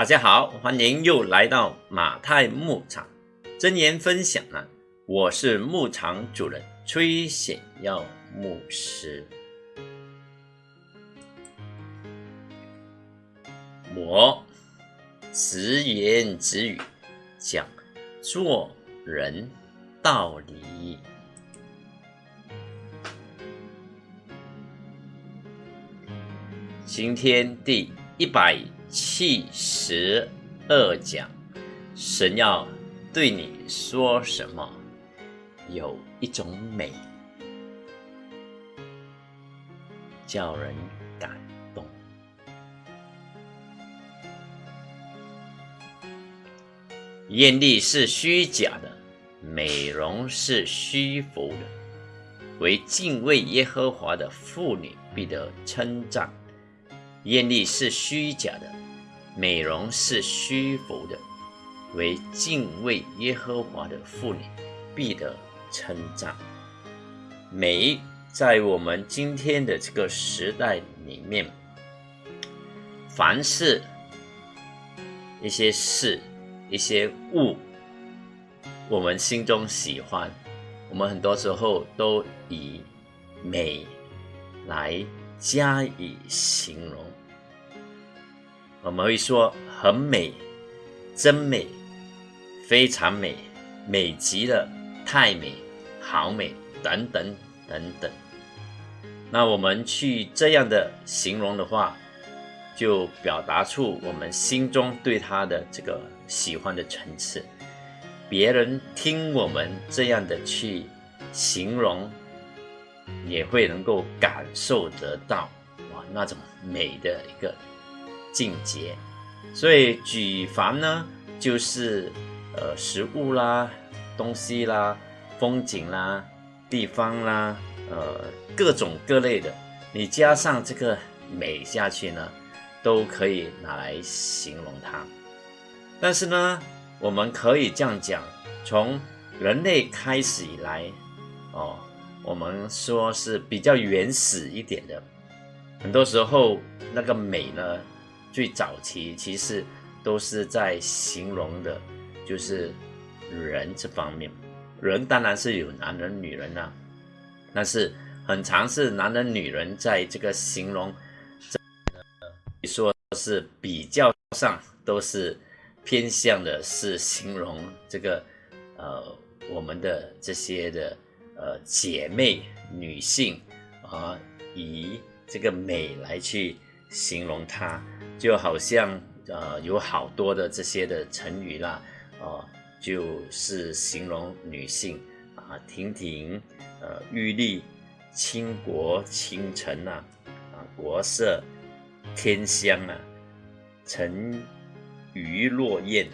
大家好，欢迎又来到马太牧场真言分享啊！我是牧场主人崔显耀牧师。我直言直语讲做人道理。今天第一百七十二讲，神要对你说什么？有一种美，叫人感动。艳丽是虚假的，美容是虚浮的。为敬畏耶和华的妇女必得称赞。艳丽是虚假的，美容是虚浮的。为敬畏耶和华的妇女，必得称赞。美在我们今天的这个时代里面，凡是一些事、一些物，我们心中喜欢，我们很多时候都以美来加以形容。我们会说很美、真美、非常美、美极了、太美、好美等等等等。那我们去这样的形容的话，就表达出我们心中对他的这个喜欢的层次。别人听我们这样的去形容，也会能够感受得到哇那种美的一个。境界，所以举凡呢，就是呃食物啦、东西啦、风景啦、地方啦，呃各种各类的，你加上这个美下去呢，都可以拿来形容它。但是呢，我们可以这样讲，从人类开始以来，哦，我们说是比较原始一点的，很多时候那个美呢。最早期其实都是在形容的，就是人这方面。人当然是有男人、女人呐，但是很常是男人、女人在这个形容，说是比较上都是偏向的是形容这个呃我们的这些的呃姐妹女性啊，以这个美来去形容她。就好像呃有好多的这些的成语啦，哦，就是形容女性啊，亭亭，呃，玉立，倾国倾城呐，啊，国色天香啊，沉鱼落雁，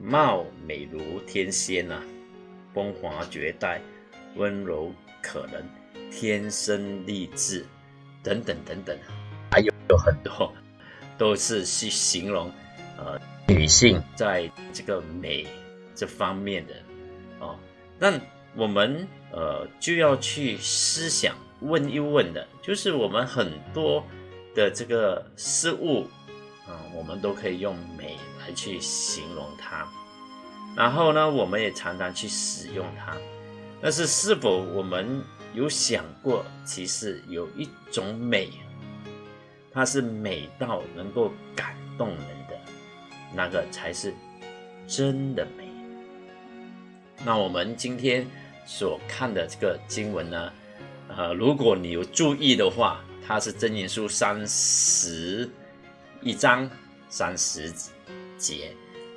貌美如天仙呐，风华绝代，温柔可人，天生丽质，等等等等，还有有很多。都是去形容，呃，女性在这个美这方面的，哦，那我们呃就要去思想问一问的，就是我们很多的这个事物，嗯，我们都可以用美来去形容它，然后呢，我们也常常去使用它，但是是否我们有想过，其实有一种美？它是美到能够感动人的，那个才是真的美。那我们今天所看的这个经文呢，呃，如果你有注意的话，它是真言书三十一章三十节。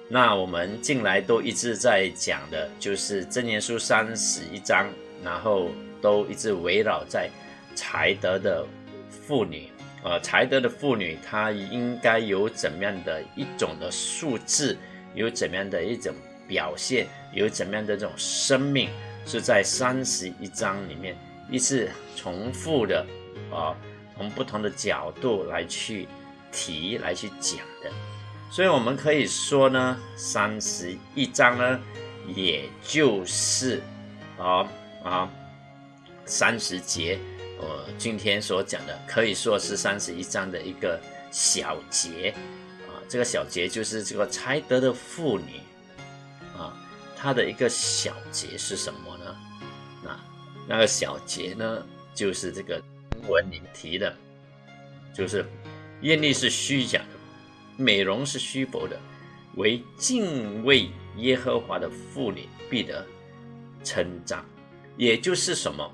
那我们近来都一直在讲的，就是真言书三十一章，然后都一直围绕在才德的妇女。呃，才德的妇女，她应该有怎么样的一种的素质，有怎么样的一种表现，有怎么样的这种生命，是在三十一章里面一次重复的，啊，从不同的角度来去提，来去讲的。所以我们可以说呢，三十一章呢，也就是啊啊三十节。我今天所讲的可以说是三十一章的一个小节啊，这个小节就是这个才德的妇女啊，她的一个小节是什么呢？那那个小节呢，就是这个文里提的，就是艳丽是虚假的，美容是虚浮的，为敬畏耶和华的妇女必得称赞。也就是什么？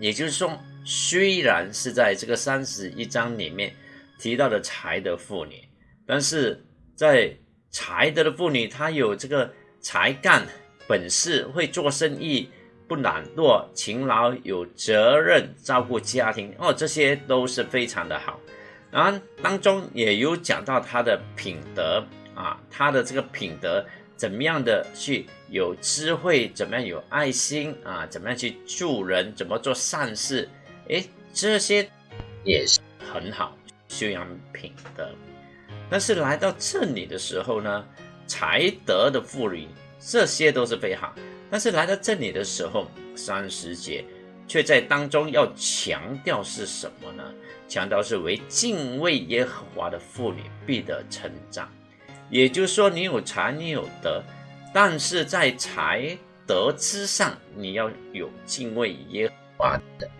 也就是说，虽然是在这个三十一章里面提到的才德妇女。但是在才德的妇女，她有这个才干、本事，会做生意，不懒惰，勤劳，有责任，照顾家庭哦，这些都是非常的好。然后当中也有讲到她的品德啊，她的这个品德怎么样的去有智慧，怎么样有爱心啊，怎么样去助人，怎么做善事，诶，这些也是很好修养品德。但是来到这里的时候呢，才德的妇女，这些都是非常好。但是来到这里的时候，三十节却在当中要强调是什么呢？强调是为敬畏耶和华的妇女必得成长。也就是说，你有才，你有德，但是在才德之上，你要有敬畏耶和华的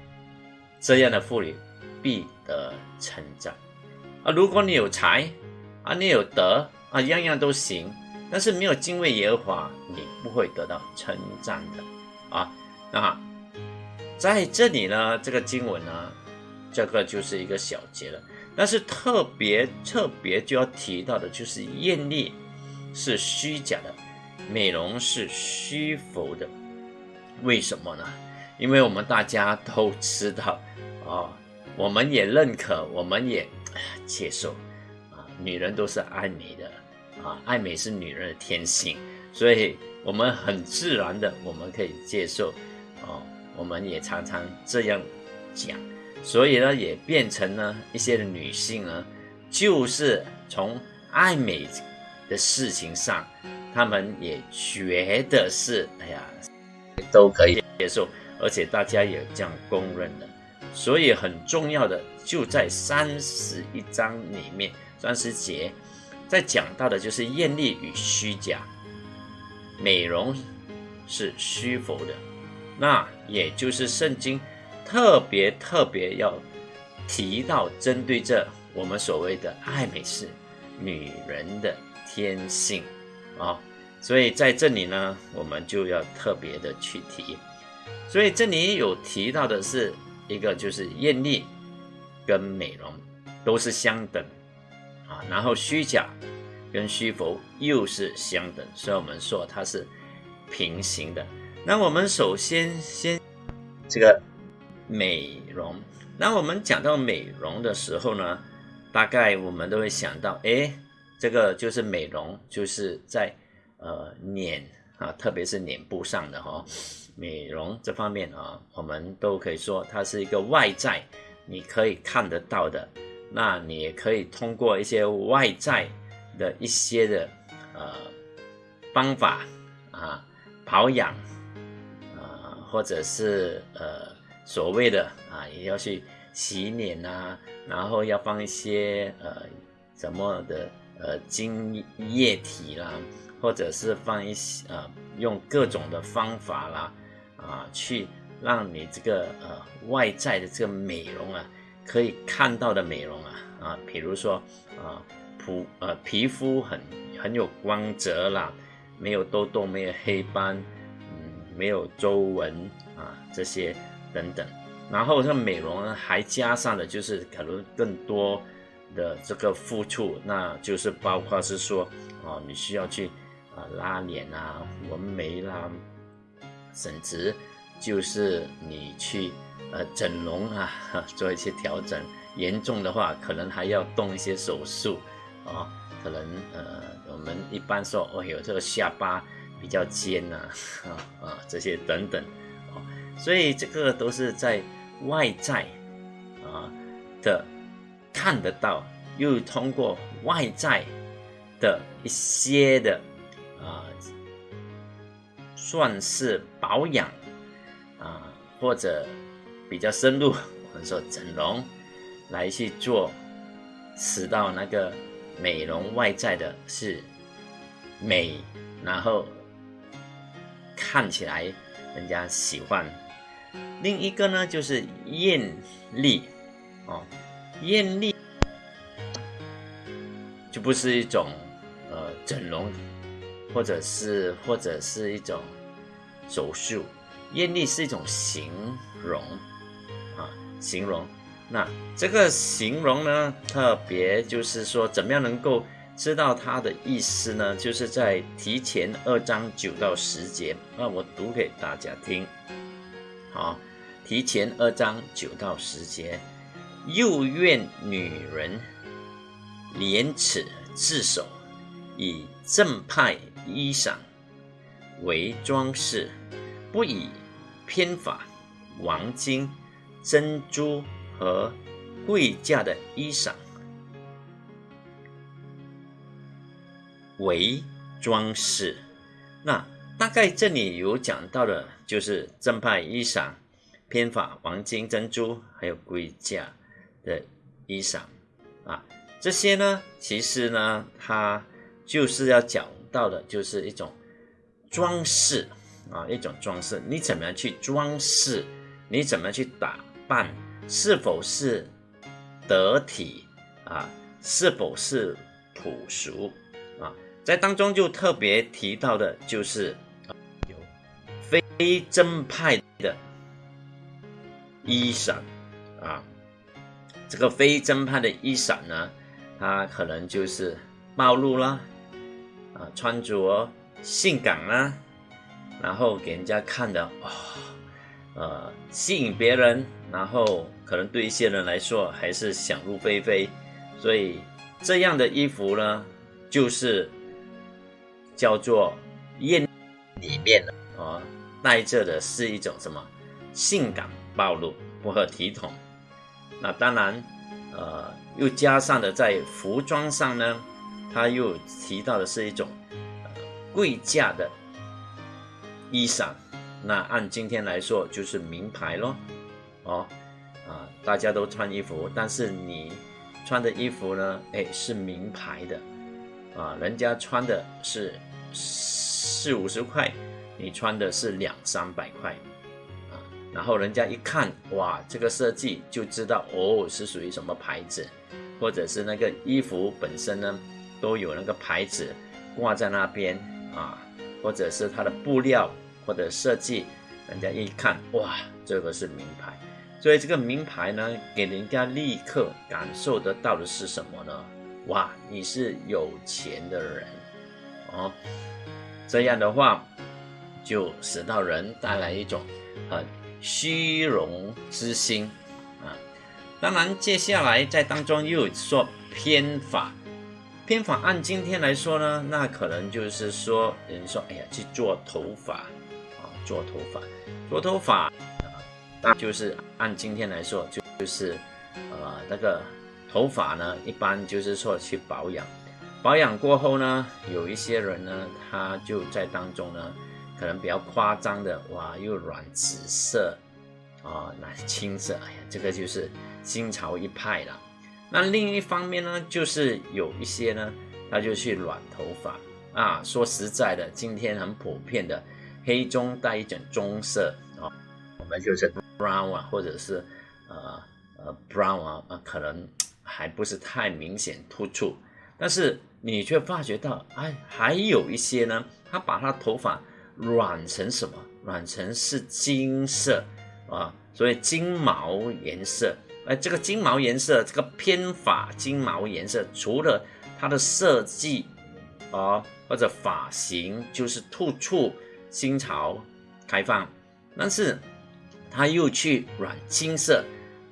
这样的妇女必得成长。啊，如果你有才，啊，你有德啊，样样都行，但是没有敬畏耶和华，你不会得到称赞的啊。那在这里呢，这个经文呢，这个就是一个小节了。但是特别特别就要提到的就是艳丽是虚假的，美容是虚浮的。为什么呢？因为我们大家都知道啊，我们也认可，我们也接受。啊女人都是爱美的啊，爱美是女人的天性，所以我们很自然的我们可以接受哦，我们也常常这样讲，所以呢，也变成了一些女性呢，就是从爱美的事情上，她们也觉得是哎呀都可以接受，而且大家也这样公认的，所以很重要的就在三十一章里面。三十节在讲到的就是艳丽与虚假，美容是虚浮的，那也就是圣经特别特别要提到针对这我们所谓的爱美是女人的天性。啊，所以在这里呢，我们就要特别的去提，所以这里有提到的是一个就是艳丽跟美容都是相等。啊，然后虚假跟虚浮又是相等，所以我们说它是平行的。那我们首先先这个美容，那我们讲到美容的时候呢，大概我们都会想到，哎，这个就是美容，就是在呃脸啊，特别是脸部上的哈，美容这方面啊，我们都可以说它是一个外在，你可以看得到的。那你也可以通过一些外在的一些的呃方法啊保养啊，或者是呃所谓的啊也要去洗脸啊，然后要放一些呃什么的呃精液体啦，或者是放一些呃用各种的方法啦啊，去让你这个呃外在的这个美容啊。可以看到的美容啊啊，比如说啊，皮呃皮肤很很有光泽啦，没有痘痘，没有黑斑，嗯，没有皱纹啊这些等等。然后像美容呢，还加上的就是可能更多的这个付出，那就是包括是说啊，你需要去啊拉脸啊、纹眉啦，甚至就是你去。呃，整容啊，做一些调整，严重的话可能还要动一些手术啊，可能呃，我们一般说，哦有这个下巴比较尖呐，啊 这些等等，哦，所以这个都是在外在啊的看得到，又通过外在的一些的啊，算是保养啊或者。比较深入，我们说整容来去做，使到那个美容外在的是美，然后看起来人家喜欢。另一个呢，就是艳丽哦，艳丽就不是一种呃整容，或者是或者是一种手术，艳丽是一种形容啊，形容。那这个形容呢，特别就是说，怎么样能够知道它的意思呢？就是在提前二章九到十节，那我读给大家听。好，提前二章九到十节，又愿女人廉耻自守，以正派衣裳为装饰，不以偏法、王金、珍珠。和贵价的衣裳为装饰，那大概这里有讲到的，就是正派衣裳、偏法、黄金、珍珠，还有贵价的衣裳啊。这些呢，其实呢，它就是要讲到的，就是一种装饰啊，一种装饰。你怎么样去装饰？你怎么样去打扮？是否是得体啊？是否是朴素啊？在当中就特别提到的就是有非正派的衣裳啊。这个非正派的衣裳呢，它可能就是暴露啦，啊，穿着性感啦，然后给人家看的哦，呃，吸引别人，然后。可能对一些人来说还是想入非非，所以这样的衣服呢，就是叫做艳里面的啊，带着的是一种什么性感暴露，不合体统。那当然，呃，又加上的在服装上呢，他又提到的是一种贵价的衣裳。那按今天来说，就是名牌咯，哦。啊，大家都穿衣服，但是你穿的衣服呢？哎，是名牌的，啊，人家穿的是四五十块，你穿的是两三百块，啊，然后人家一看，哇，这个设计就知道哦，是属于什么牌子，或者是那个衣服本身呢，都有那个牌子挂在那边啊，或者是它的布料或者设计，人家一看，哇，这个是名牌。所以这个名牌呢，给人家立刻感受得到的是什么呢？哇，你是有钱的人哦。这样的话，就使到人带来一种很虚荣之心啊。当然，接下来在当中又说偏法，偏法按今天来说呢，那可能就是说，人说，哎呀，去做头发啊，做头发，做头发啊。那就是按今天来说，就就是，呃，那个头发呢，一般就是说去保养，保养过后呢，有一些人呢，他就在当中呢，可能比较夸张的，哇，又染紫色，啊，那青色，哎呀，这个就是新潮一派了。那另一方面呢，就是有一些呢，他就去染头发，啊，说实在的，今天很普遍的黑中带一点棕色，啊，我们就是。brown 啊，或者是呃呃 brown 啊，可能还不是太明显突出，但是你却发觉到，哎，还有一些呢，他把他头发染成什么？染成是金色啊，所以金毛颜色。哎，这个金毛颜色，这个偏发金毛颜色，除了它的设计啊或者发型就是突出新潮开放，但是。他又去染金色，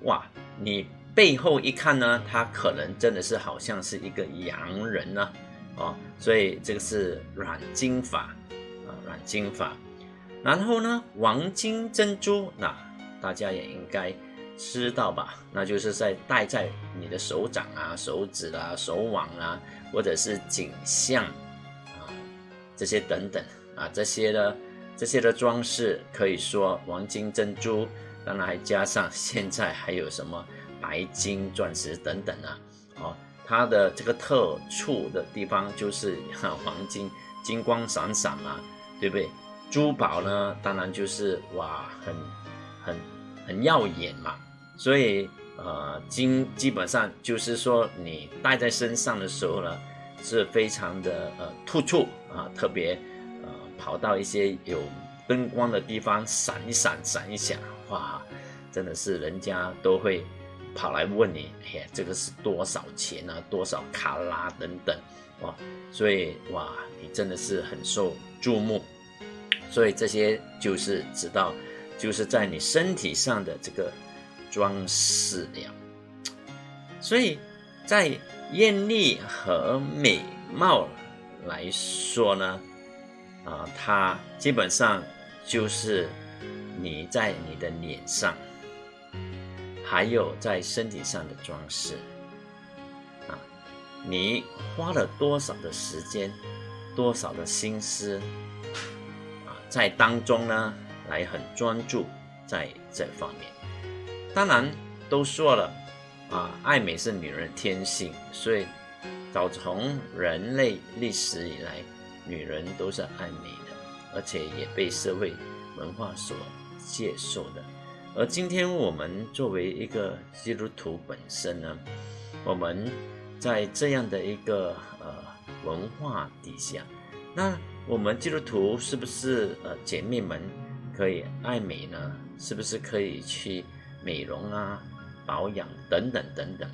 哇！你背后一看呢，他可能真的是好像是一个洋人呢，哦，所以这个是软金发啊，软金发。然后呢，黄金珍珠，那大家也应该知道吧？那就是在戴在你的手掌啊、手指啊、手腕啊，或者是颈项啊，这些等等啊，这些呢。这些的装饰可以说黄金、珍珠，当然还加上 现在还有什么白金、钻石等等啊，哦，它的这个特处的地方就是 黄金，金光闪闪嘛，对不对？珠宝呢，当然就是哇，很很很耀眼嘛。所以呃，金基本上就是说你戴在身上的时候呢，是非常的呃突出啊，特别呃跑到一些有灯光的地方闪一闪闪一闪，哇，真的是人家都会。跑来问你，哎呀，这个是多少钱啊？多少卡拉等等，哇，所以哇，你真的是很受注目，所以这些就是知道，就是在你身体上的这个装饰了。所以在艳丽和美貌来说呢，啊，它基本上就是你在你的脸上。还有在身体上的装饰，啊，你花了多少的时间，多少的心思，啊，在当中呢，来很专注在这方面。当然都说了，啊，爱美是女人的天性，所以早从人类历史以来，女人都是爱美的，而且也被社会文化所接受的。而今天我们作为一个基督徒本身呢，我们在这样的一个呃文化底下，那我们基督徒是不是呃姐妹们可以爱美呢？是不是可以去美容啊、保养等等等等？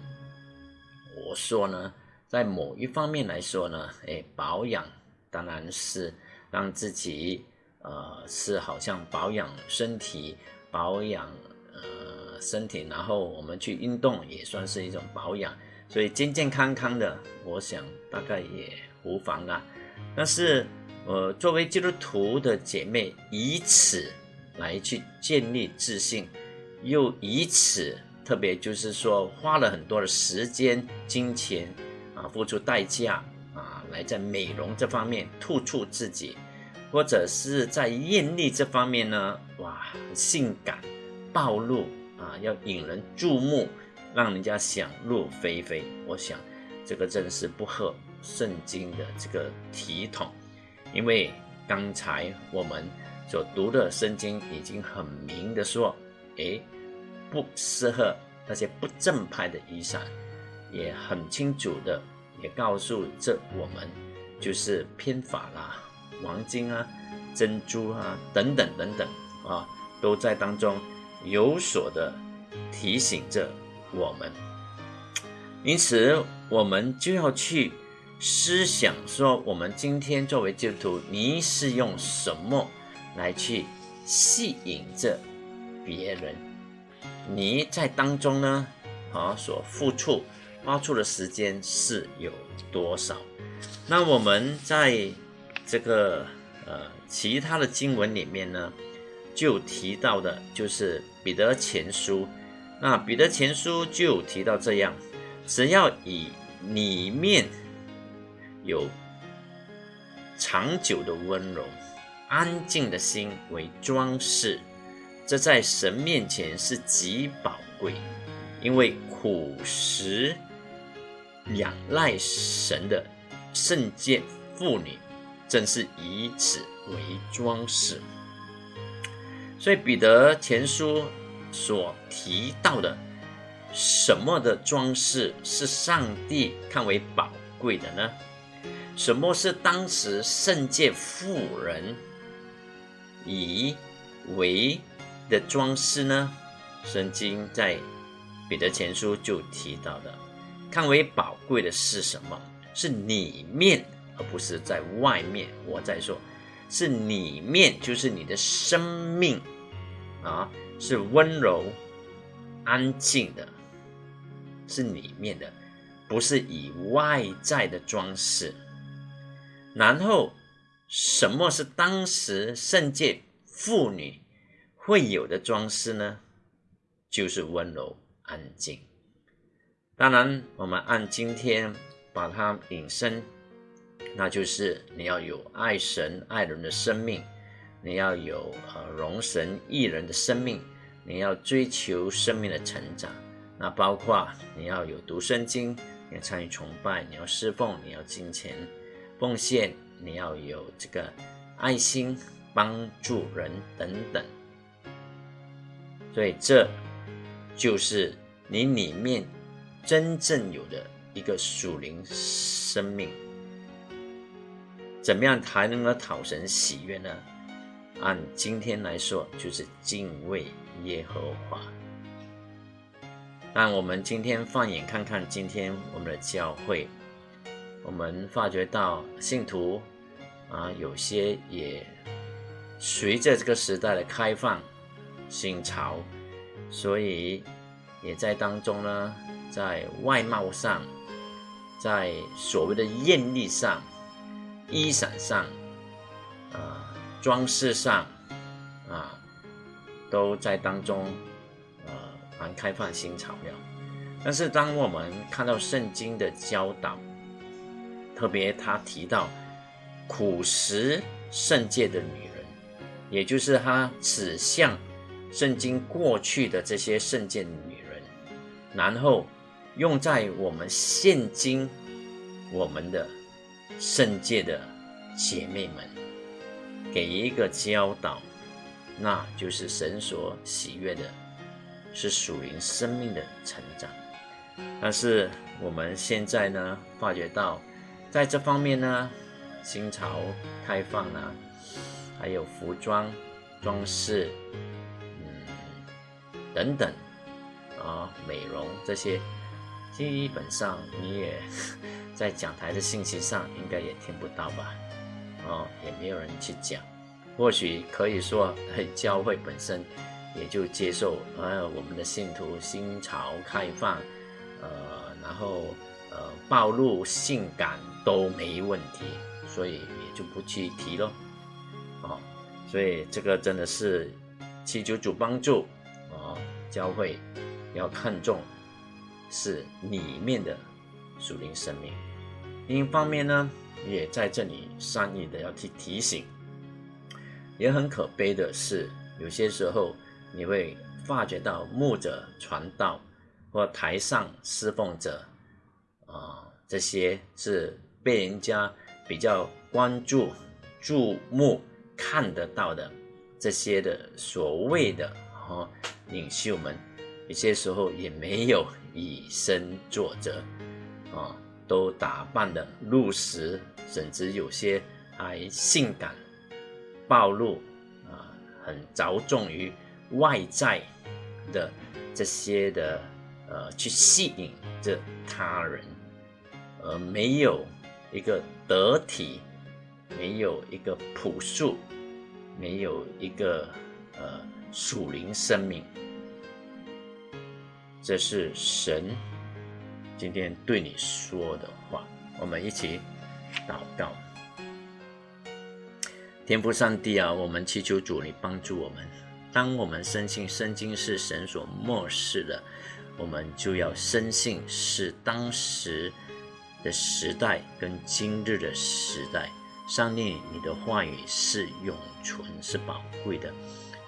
我说呢，在某一方面来说呢，哎，保养当然是让自己呃是好像保养身体。保养呃身体，然后我们去运动也算是一种保养，所以健健康康的，我想大概也无妨啦。但是呃，作为基督徒的姐妹，以此来去建立自信，又以此特别就是说花了很多的时间、金钱啊，付出代价啊，来在美容这方面突出自己。或者是在艳丽这方面呢，哇，性感暴露啊，要引人注目，让人家想入非非。我想这个真是不合圣经的这个体统，因为刚才我们所读的圣经已经很明的说，哎，不适合那些不正派的衣裳，也很清楚的也告诉这我们就是偏法啦。黄金啊，珍珠啊，等等等等啊，都在当中有所的提醒着我们。因此，我们就要去思想说，我们今天作为基督徒，你是用什么来去吸引着别人？你在当中呢，啊，所付出、花出的时间是有多少？那我们在。这个呃，其他的经文里面呢，就提到的，就是彼得前书。那彼得前书就提到这样：只要以里面有长久的温柔、安静的心为装饰，这在神面前是极宝贵。因为苦食仰赖神的圣洁妇女。正是以此为装饰，所以彼得前书所提到的什么的装饰是上帝看为宝贵的呢？什么是当时圣界妇人以为的装饰呢？圣经在彼得前书就提到的，看为宝贵的是什么？是里面。而不是在外面，我在说，是里面，就是你的生命啊，是温柔、安静的，是里面的，不是以外在的装饰。然后，什么是当时圣界妇女会有的装饰呢？就是温柔、安静。当然，我们按今天把它引申。那就是你要有爱神爱人的生命，你要有呃容神益人的生命，你要追求生命的成长。那包括你要有读圣经，你要参与崇拜，你要侍奉，你要金钱奉献，你要有这个爱心帮助人等等。所以这就是你里面真正有的一个属灵生命。怎么样才能够讨神喜悦呢？按今天来说，就是敬畏耶和华。那我们今天放眼看看，今天我们的教会，我们发觉到信徒啊，有些也随着这个时代的开放、新潮，所以也在当中呢，在外貌上，在所谓的艳丽上、衣裳上，啊，装饰上，啊，都在当中呃。蛮开放新潮料，但是当我们看到圣经的教导，特别他提到苦食圣界的女人，也就是他指向圣经过去的这些圣界女人，然后用在我们现今我们的圣界的姐妹们，给一个教导，那就是神所喜悦的。是属灵生命的成长，但是我们现在呢，发觉到在这方面呢，新潮开放啊，还有服装装饰，等等啊，美容这些，基本上你也 在讲台的信息上应该也听不到吧？哦，也没有人去讲，或许可以说教会本身。也就接受呃我们的信徒新潮开放，呃，然后呃暴露性感都没问题，所以也就不去提咯。哦，所以这个真的是祈求主帮助，教会要看重是里面的属灵生命。另一方面呢，也在这里善意的要去提醒，也很可悲的是，有些时候。你会发觉到牧者传道或台上侍奉者啊，这些是被人家比较关注、注目、看得到的这些的所谓的啊领袖们，有些时候也没有以身作则啊，都打扮的露食，甚至有些还性感暴露啊，很着重于。外在的这些的呃，去吸引着他人，而没有一个得体，没有一个朴素，没有一个呃属灵生命，这是神今天对你说的话。我们一起祷告，天父上帝啊，我们祈求主你帮助我们。当我们深信圣经是神所漠视的，我们就要深信是当时的时代跟今日的时代，上帝你的话语是永存是宝贵的。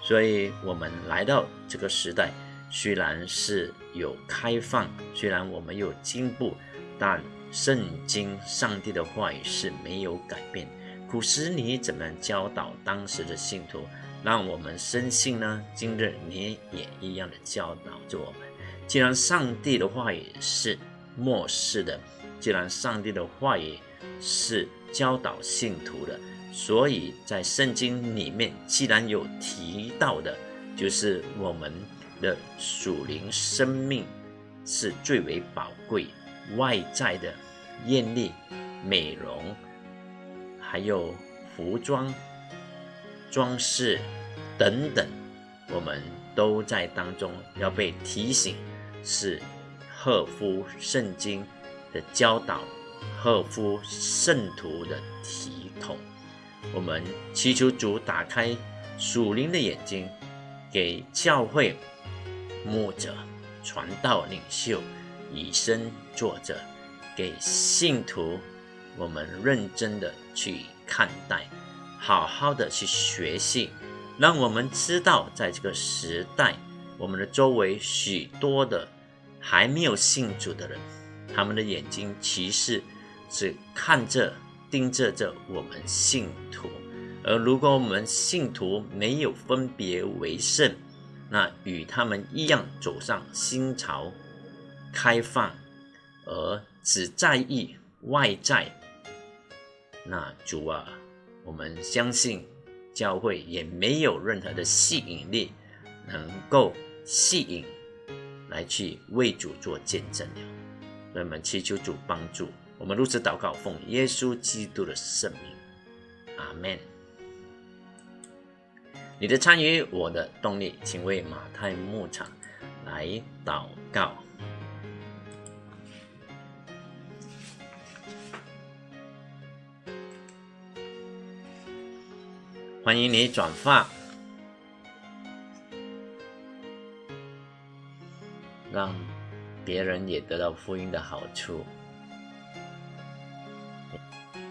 所以，我们来到这个时代，虽然是有开放，虽然我们有进步，但圣经上帝的话语是没有改变。古时你怎么教导当时的信徒？让我们深信呢，今日你也一样的教导着我们。既然上帝的话语是末世的，既然上帝的话语是教导信徒的，所以在圣经里面，既然有提到的，就是我们的属灵生命是最为宝贵，外在的艳丽、美容，还有服装。装饰等等，我们都在当中要被提醒，是合乎圣经的教导，合乎圣徒的体统。我们祈求主打开属灵的眼睛，给教会牧者、传道领袖以身作则，给信徒我们认真的去看待。好好的去学习，让我们知道，在这个时代，我们的周围许多的还没有信主的人，他们的眼睛其实是看着、盯着着我们信徒。而如果我们信徒没有分别为圣，那与他们一样走上新潮、开放，而只在意外在，那主啊，我们相信教会也没有任何的吸引力，能够吸引来去为主做见证了。我们祈求主帮助我们，如此祷告，奉耶稣基督的圣名，阿门。你的参与，我的动力，请为马太牧场来祷告。欢迎你转发，让别人也得到福音的好处。